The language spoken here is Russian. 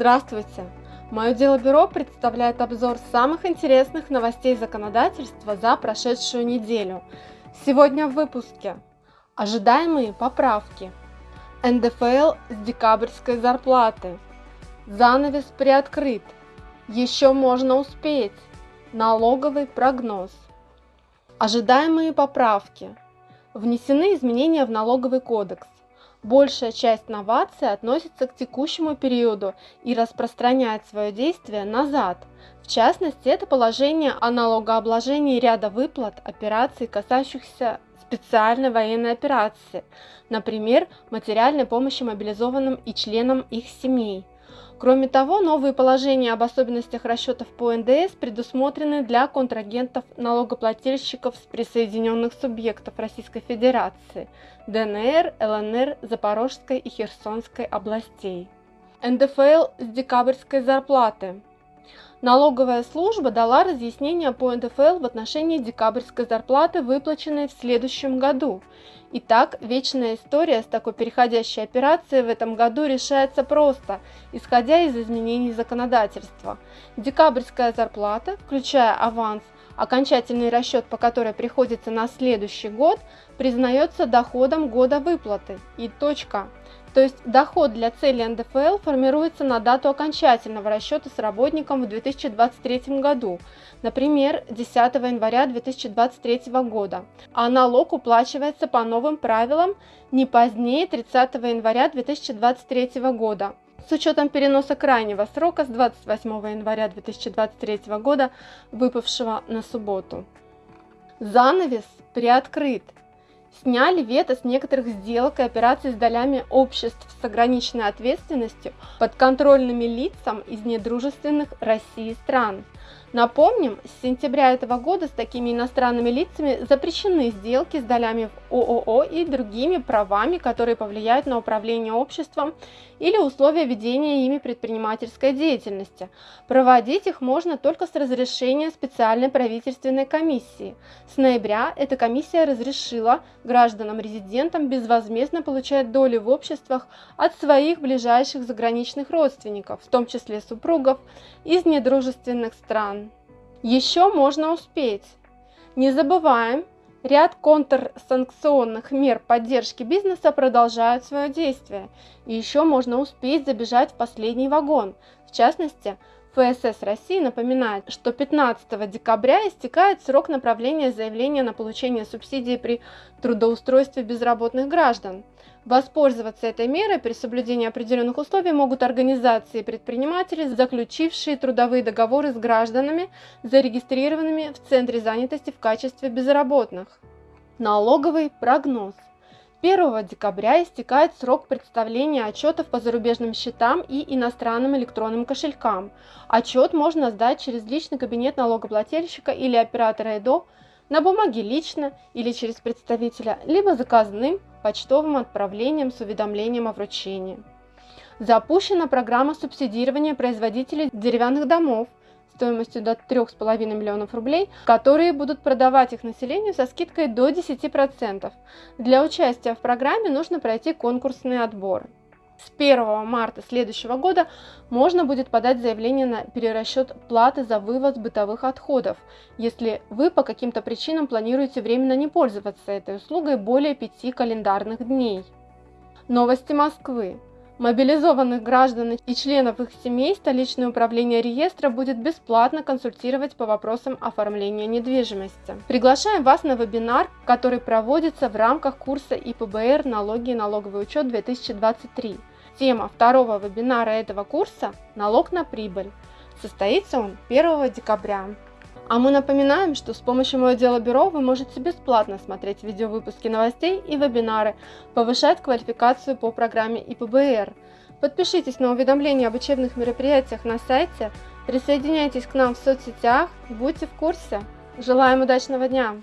Здравствуйте! Мое дело бюро представляет обзор самых интересных новостей законодательства за прошедшую неделю. Сегодня в выпуске Ожидаемые поправки НДФЛ с декабрьской зарплаты. Занавес приоткрыт. Еще можно успеть. Налоговый прогноз. Ожидаемые поправки. Внесены изменения в налоговый кодекс Большая часть новаций относится к текущему периоду и распространяет свое действие назад. В частности, это положение о налогообложении ряда выплат, операций, касающихся специальной военной операции, например, материальной помощи мобилизованным и членам их семей. Кроме того, новые положения об особенностях расчетов по НДС предусмотрены для контрагентов налогоплательщиков с присоединенных субъектов Российской Федерации, ДНР, ЛНР, Запорожской и Херсонской областей. НДФЛ с декабрьской зарплаты. Налоговая служба дала разъяснение по НДФЛ в отношении декабрьской зарплаты, выплаченной в следующем году. Итак, вечная история с такой переходящей операцией в этом году решается просто, исходя из изменений законодательства. Декабрьская зарплата, включая аванс, окончательный расчет по которой приходится на следующий год, признается доходом года выплаты и точка. То есть доход для цели НДФЛ формируется на дату окончательного расчета с работником в 2023 году, например, 10 января 2023 года, а налог уплачивается по новым правилам не позднее 30 января 2023 года. С учетом переноса крайнего срока с 28 января 2023 года, выпавшего на субботу. Занавес приоткрыт – сняли вето с некоторых сделок и операций с долями обществ с ограниченной ответственностью подконтрольными лицам из недружественных России стран – Напомним, с сентября этого года с такими иностранными лицами запрещены сделки с долями в ООО и другими правами, которые повлияют на управление обществом или условия ведения ими предпринимательской деятельности. Проводить их можно только с разрешения специальной правительственной комиссии. С ноября эта комиссия разрешила гражданам-резидентам безвозмездно получать доли в обществах от своих ближайших заграничных родственников, в том числе супругов, из недружественных стран. Еще можно успеть. Не забываем, ряд контрсанкционных мер поддержки бизнеса продолжают свое действие, и еще можно успеть забежать в последний вагон. В частности, ФСС России напоминает, что 15 декабря истекает срок направления заявления на получение субсидии при трудоустройстве безработных граждан. Воспользоваться этой мерой при соблюдении определенных условий могут организации и предприниматели, заключившие трудовые договоры с гражданами, зарегистрированными в Центре занятости в качестве безработных. Налоговый прогноз. 1 декабря истекает срок представления отчетов по зарубежным счетам и иностранным электронным кошелькам. Отчет можно сдать через личный кабинет налогоплательщика или оператора ЭДО на бумаге лично или через представителя, либо заказным почтовым отправлением с уведомлением о вручении. Запущена программа субсидирования производителей деревянных домов стоимостью до 3,5 миллионов рублей, которые будут продавать их населению со скидкой до 10%. Для участия в программе нужно пройти конкурсный отбор. С 1 марта следующего года можно будет подать заявление на перерасчет платы за вывоз бытовых отходов, если вы по каким-то причинам планируете временно не пользоваться этой услугой более 5 календарных дней. Новости Москвы. Мобилизованных граждан и членов их семей столичное управление реестра будет бесплатно консультировать по вопросам оформления недвижимости. Приглашаем вас на вебинар, который проводится в рамках курса ИПБР «Налоги и налоговый учет 2023». Тема второго вебинара этого курса – налог на прибыль. Состоится он 1 декабря. А мы напоминаем, что с помощью Мое Дело Бюро вы можете бесплатно смотреть видеовыпуски новостей и вебинары, повышать квалификацию по программе ИПБР. Подпишитесь на уведомления об учебных мероприятиях на сайте, присоединяйтесь к нам в соцсетях, будьте в курсе. Желаем удачного дня!